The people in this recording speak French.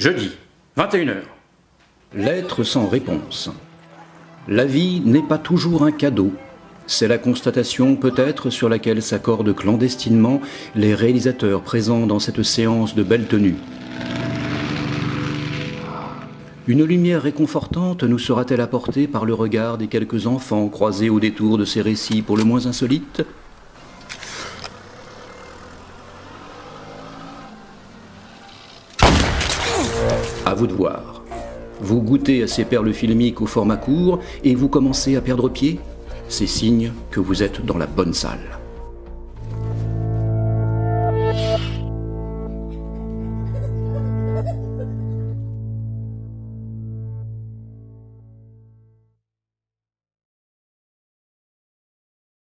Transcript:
Jeudi, 21h. Lettre sans réponse. La vie n'est pas toujours un cadeau. C'est la constatation peut-être sur laquelle s'accordent clandestinement les réalisateurs présents dans cette séance de belle tenue. Une lumière réconfortante nous sera-t-elle apportée par le regard des quelques enfants croisés au détour de ces récits pour le moins insolites? À vous de voir. Vous goûtez à ces perles filmiques au format court et vous commencez à perdre pied? C'est signe que vous êtes dans la bonne salle.